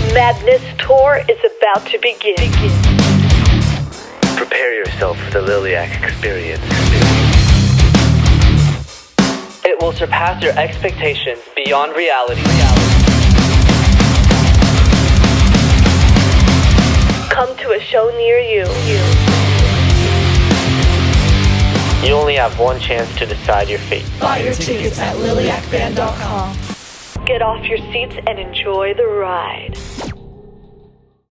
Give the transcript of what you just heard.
The Madness Tour is about to begin. Prepare yourself for the Liliac experience. It will surpass your expectations beyond reality. Come to a show near you. You only have one chance to decide your fate. Buy your tickets at liliacband.com. Get off your seats and enjoy the ride.